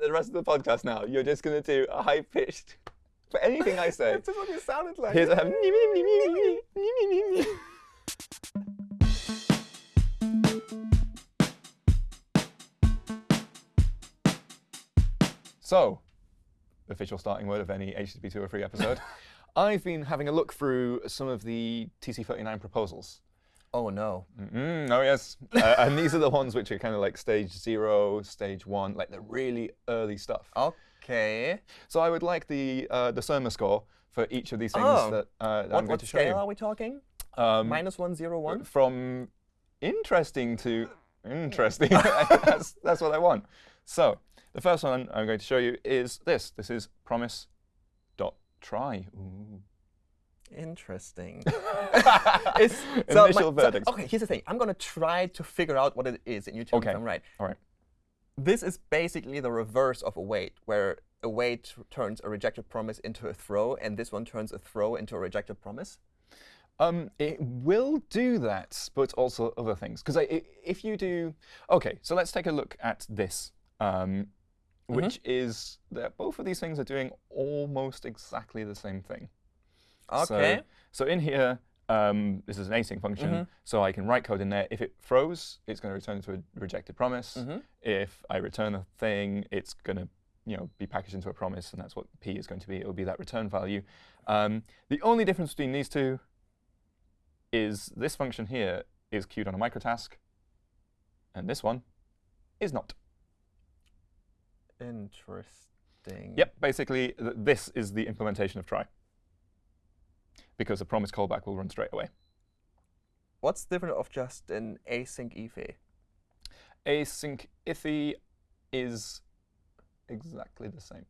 the rest of the podcast now, you're just going to do a high pitched for anything I say. That's just what you sounded like. Here's a have. So, official starting word of any HTTP 203 episode. I've been having a look through some of the TC39 proposals. Oh no. Mm, oh yes, uh, and these are the ones which are kind of like stage zero, stage one, like the really early stuff. Okay. So I would like the uh, the Surma score for each of these things Oh. that, uh, that What, I'm going to show you. What scale are we talking? Um, Minus one zero one. From interesting to interesting. that's, that's what I want. So the first one I'm going to show you is this. This is promise.try. Ooh. Interesting. It's- so my- Initial so- verdict. okay, here's the thing. I'm gonna try to figure out what it is, and you tell me Okay. if I'm right. All right. This is basically the reverse of a await, where a await turns a rejected promise into a throw, and this one turns a throw into a rejected promise. Um, it will do that, but also other things. Because if you do, OK, so let's take a look at this, um, which is that both of these things are doing almost exactly the same thing. Okay. So, so in here, um, this is an async function, so I can write code in there. If it throws, it's going to return to a rejected promise. If I return a thing, it's going to you know, be packaged into a promise, and that's what p is going to be. It will be that return value. Um, the only difference between these two is this function here is queued on a microtask, and this one is not. Interesting. Yep, basically, th this is the implementation of try. Because the promise callback will run straight away. What's different of just an async iffy? Async iffy is exactly the same.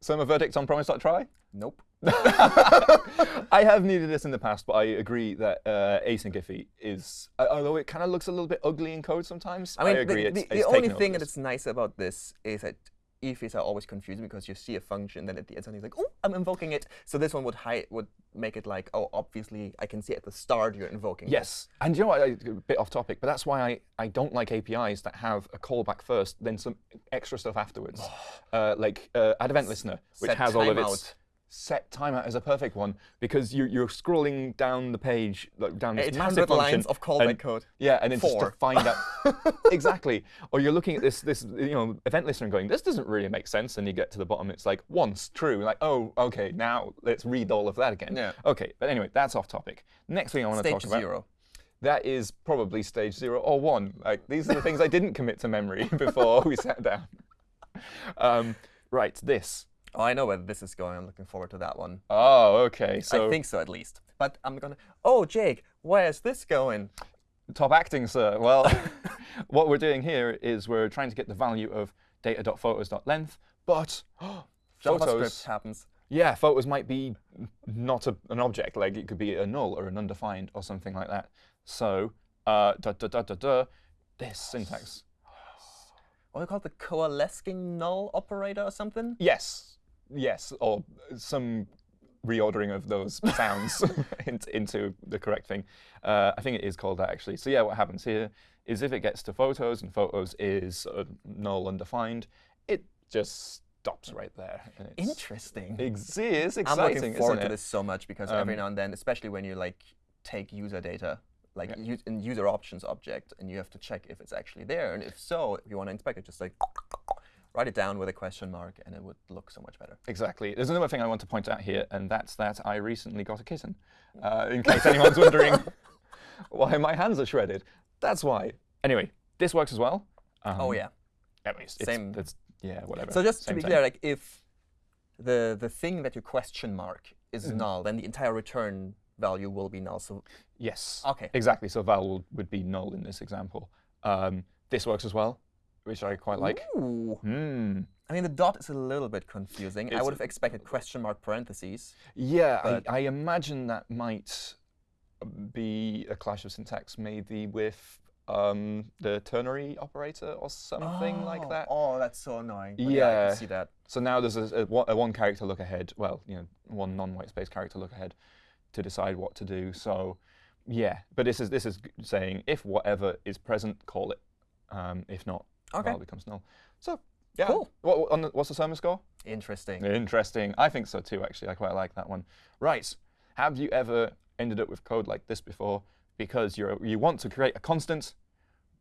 So my verdict on promise.try? Nope. I have needed this in the past, but I agree that uh, async iffy is, uh, although it kind of looks a little bit ugly in code sometimes, I, I mean, agree. the, it's, the, it's only thing that's nice about this is that ifs are always confusing because you see a function, then at the end something's like, oh, I'm invoking it. So this one would hide, would make it like, oh, obviously I can see at the start you're invoking. this. Yes, and you know what? I- A bit off topic, but that's why I, I don't like APIs that have a callback first, then some extra stuff afterwards. uh, like uh, Add Event Listener, which Set has all of its set timeout as a perfect one because you, you're scrolling down the page, like down this 800 massive function, lines of callback and- code. Yeah, and then just to find out exactly, or you're looking at this this you know event listener and going, this doesn't really make sense, and you get to the bottom, it's like once true, like oh okay, now let's read all of that again. Yeah. Okay, but anyway, that's off topic. Next thing I want to talk about zero. that is probably stage zero or one. Like these are the things I didn't commit to memory before we sat down. Um, right, this. Oh, I know where this is going. I'm looking forward to that one. Oh, okay. So I think so, at least. But I'm gonna. Oh, Jake, where's this going? top acting, sir. Well, what we're doing here is we're trying to get the value of data.photos.length, but JavaScript photos. happens. Yeah, photos might be not a, an object. Like it could be a null or an undefined or something like that. So, uh, da da da da da. This syntax. What do you call it? The coalescing null operator or something? Yes, yes, or some reordering of those sounds into, into the correct thing. Uh, I think it is called that actually. So yeah, what happens here is if it gets to photos and photos is of null undefined, it just stops right there. and it's- Interesting. It's I'm exciting, looking forward to this so much because every Um, now and then, especially when you like take user data, like Yeah. in user options object, and you have to check if it's actually there, and if so, if you want to inspect it, just like write it down with a question mark, and it would look so much better. Exactly. There's another thing I want to point out here, and that's that I recently got a kitten. Uh, in case anyone's wondering why my hands are shredded, that's why. Anyway, this works as well. Um, oh yeah. Anyways, it's, Same. It's, yeah, whatever. So just to be clear, like if the the thing that you question mark is Mm-hmm. null, then the entire return value will be null. So Yes. Okay. Exactly. So val would be null in this example. Um, this works as well, which I quite like. Ooh. Hmm. I mean, the dot is a little bit confusing. I would have expected question mark parentheses. Yeah, I, I imagine that might be a clash of syntax, maybe with um, the ternary operator or something like that. Oh, that's so annoying. I Yeah. can see that. So now there's a, a, one- a one character look ahead. Well, you know, one non-white space character look ahead to decide what to do. So, yeah. But this is this is saying if whatever is present, call it. Um, if not, Okay. val becomes null. So yeah. Cool. What, on the, what's the Surma score? Interesting. Interesting. I think so too, actually. I quite like that one. Right. Have you ever ended up with code like this before? Because you're, you want to create a constant,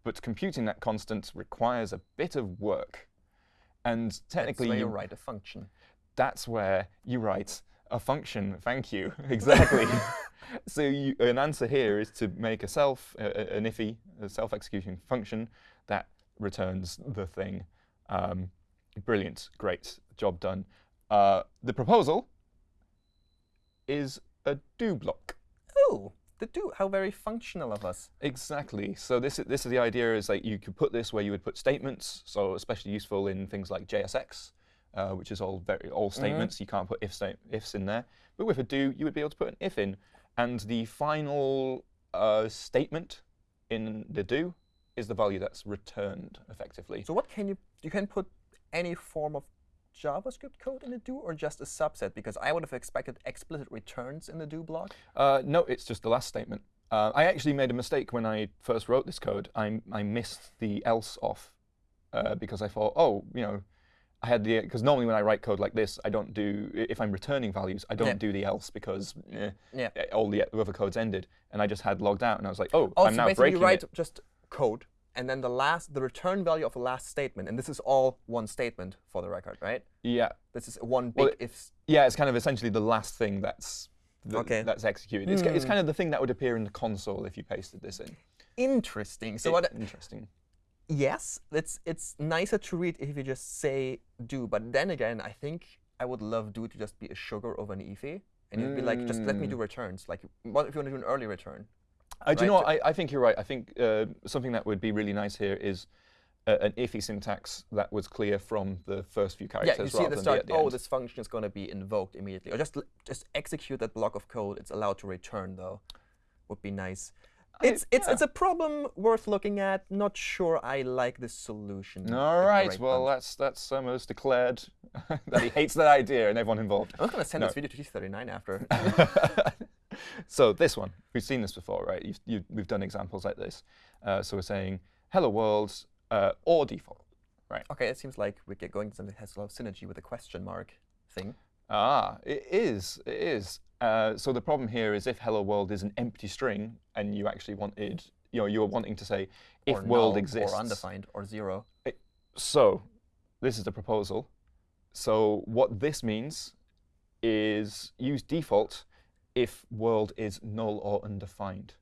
but computing that constant requires a bit of work. And That's technically, where you you, write a function. that's where you write a function. Thank you. Exactly. so you, an answer here is to make a self, a- an iffy, a self-executing function that returns the thing. Um, brilliant. Great. Job done. Uh, the proposal is a do block. Oh, the do. How very functional of us. Exactly. So this is, this is the idea is like you could put this where you would put statements. So especially useful in things like JSX, uh, which is all very all statements. You can't put if sta- ifs in there. But with a do, you would be able to put an if in, and the final uh, statement in the do is the value that's returned effectively. So what can you you can put any form of JavaScript code in the do or just a subset? Because I would have expected explicit returns in the do block. Uh, no, it's just the last statement. Uh, I actually made a mistake when I first wrote this code. I, I missed the else off uh, because I thought, oh, you know, I had the because normally when I write code like this, I don't do if I'm returning values, I don't Yeah. do the else because eh, Yeah. eh, all the other codes ended, and I just had logged out, and I was like, oh, Oh, I'm so now basically breaking you write it. just code and then the last the return value of the last statement, and this is all one statement for the record, right? Yeah, This is one big Well, if. yeah, it's kind of essentially the last thing that's th- Okay. that's executed. It's, it's Hmm. kind of the thing that would appear in the console if you pasted this in. Interesting. So I- what? Interesting. Yes, it's it's nicer to read if you just say do, but then again, I think I would love do to just be a sugar over an iffy, and you'd be like, just let me do returns. Like, what if you want to do an early return? Uh, do you know I, I think you're right. I think uh, something that would be really nice here is uh, an iffy syntax that was clear from the first few characters Yeah, you see at the start, the, oh, end. this function is going to be invoked immediately. Or just just execute that block of code. It's allowed to return, though. Would be nice. I- It's it's yeah. it's a problem worth looking at. Not sure I like this solution. All right, right. Well, bunch. that's that's almost declared that he hates that idea and everyone involved. I was going to send no. this video to TC39 after. so this one, we've seen this before, right? You've, you, we've done examples like this. Uh, so we're saying hello world uh, or default. Right? okay, it seems like we're get- going to something that has a lot of synergy with the question mark thing. Ah, it is. It is. Uh, so the problem here is if hello world is an empty string and you actually wanted, you know, you were wanting to say if or world null, exists. Or undefined, or zero. So this is the proposal. So what this means is use default if world is null or undefined.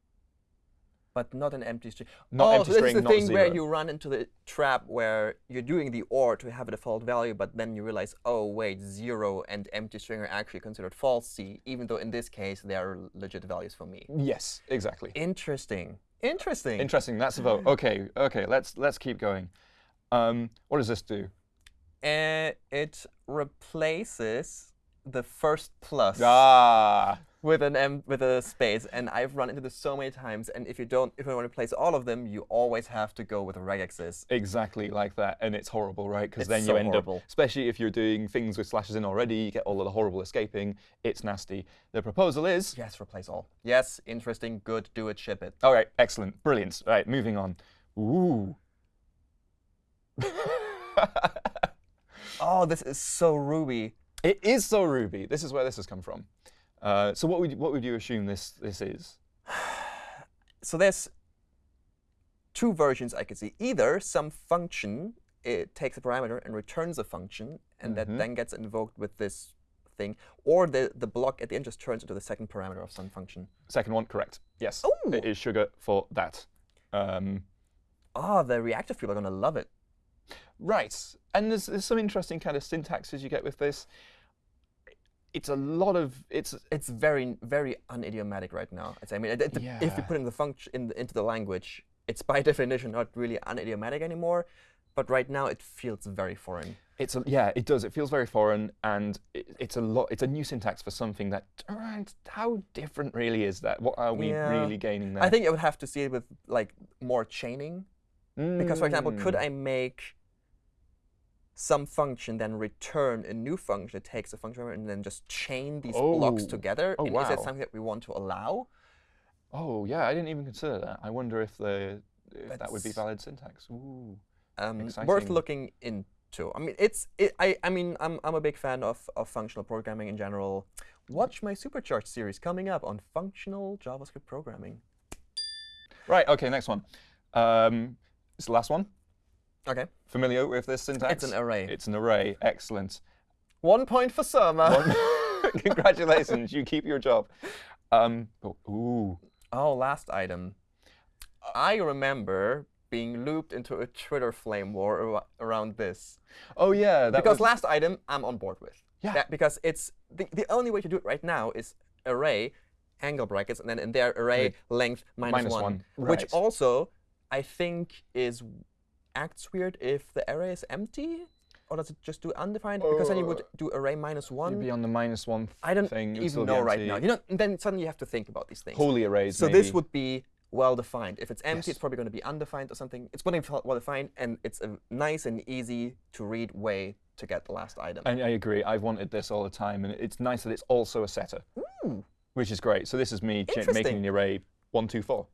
But not an empty string. Not oh, empty so this string, is the thing where you run into the trap where you're doing the OR to have a default value, but then you realize, oh, wait, zero and empty string are actually considered falsy, even though in this case they are legit values for me. Yes, exactly. Interesting. Interesting. Interesting. That's a vote. Okay, okay. Let's let's keep going. Um, what does this do? Uh, it replaces the first plus Ah, with an m with a space, and I've run into this so many times. And if you don't, if you want to replace all of them, you always have to go with regexes. exactly like that, and it's horrible, right? Because then you end horrible. up, especially if you're doing things with slashes in already, you get all of the horrible escaping. It's nasty. The proposal is. Yes, replace all. Yes, interesting, good, do it, ship it. All right, excellent, brilliant. All right, moving on. Ooh. Oh, this is so Ruby. it is so Ruby. This is where this has come from. Uh, so what would what would you assume this this is? So there's two versions I could see. Either some function it takes a parameter and returns a function, and Mhm. that then gets invoked with this thing, or the the block at the end just turns into the second parameter of some function. Second one, correct. Yes, Ooh. it is sugar for that. Um, Ah, the reactive people are gonna love it. Right. And there's, there's some interesting kind of syntaxes you get with this. It's a lot of it's It's very very unidiomatic right now. It's, I mean, it, it- if you Yeah. put in the function in the, into the language, it's by definition not really unidiomatic anymore. But right now, it feels very foreign. it's a, yeah it does it feels very foreign and it, it's a lot it's a new syntax for something that how different really is that what are we Yeah. really gaining there I think I would have to see it with like more chaining. Because, for example, could Mm. I make some function then return a new function that takes a function and then just chain these blocks Oh. together? Oh, and is that something that we want to allow? oh yeah I didn't even consider that I wonder if the if that would be valid syntax Ooh um, worth looking into. I mean, it's it, I I mean I'm I'm a big fan of of functional programming in general. Watch my supercharged series coming up on functional JavaScript programming. Right. Okay. Next one. Um, it's the last one. Okay, Familiar with this syntax? it's an array. It's an array. Excellent. One point for Surma. Congratulations. You keep your job. Um, oh, ooh. Oh, last item. I remember being looped into a Twitter flame war ar- around this. Oh yeah. That because was, last item I'm on board with. Yeah. That- because it's the, the only way to do it right now is array angle brackets and then in there array Right. length minus Minus one, one, which also I think is acts weird if the array is empty. Or does it just do undefined? because then you would Uh, do array minus You'd one. be on the minus one I don't thing. even know right now. You know, and then suddenly you have to think about these things. Holy arrays. So maybe. this would be well defined. If it's empty, Yes. it's probably going to be undefined or something. It's going to be well defined, and it's a nice and easy to read way to get the last item. I, I agree. I've wanted this all the time, and it's nice that it's also a setter, Ooh, which is great. So this is me making the array one, two, four.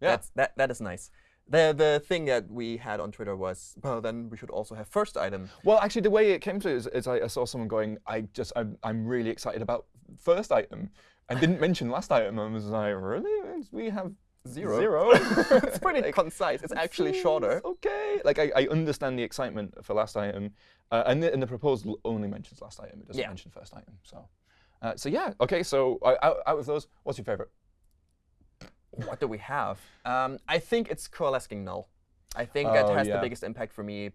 Yeah. That's, that that is nice. The the thing that we had on Twitter was well then we should also have first item. Well, actually, the way it came to it is, is I, I saw someone going, I just, I'm, I'm really excited about first item, and didn't mention last item. and was like, really? We have Zero. Zero. it's pretty Like, concise. It's actually shorter. Okay. Like I, I understand the excitement for last item, uh, and, the, and the proposal only mentions last item. It doesn't Yeah. mention first item. So, uh, so yeah. Okay. So uh, out, out of those, what's your favorite? What do we have? Um, I think it's coalescing null. I think that Oh, has yeah. the biggest impact for me,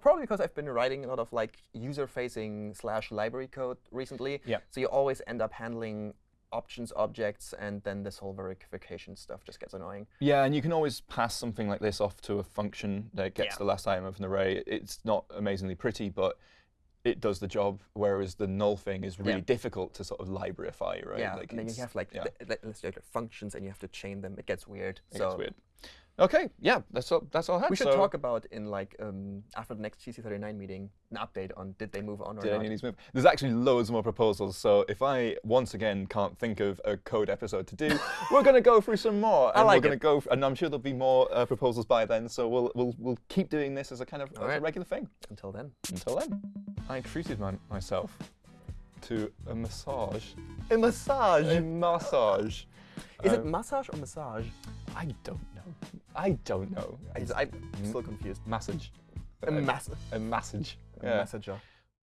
probably because I've been writing a lot of like user-facing slash library code recently. Yeah. So you always end up handling options objects, and then this whole verification stuff just gets annoying. Yeah, and you can always pass something like this off to a function that gets Yeah. the last item of an array. It's not amazingly pretty, but it does the job. Whereas the null thing is really Yeah. difficult to sort of libraryify, right? Yeah. Like and then you have like yeah, let's say, like, functions, and you have to chain them. It gets weird. it so gets weird. Okay, yeah, that's all. That's all I had. we should so talk about in like um, after the next TC39 meeting an update on did they move on or Did not. any move? There's actually loads more proposals. So if I once again can't think of a code episode to do, we're going to go through some more, I and like we're going to go. and I'm sure there'll be more uh, proposals by then. So we'll we'll we'll keep doing this as a kind of as a regular thing. Until then. Until then, I treated my, myself to a massage. A massage. A massage. Is it Um, massage or massage? I don't know. I don't know. I, I'm still confused. massage. A, mass a massage. a Yeah. massager.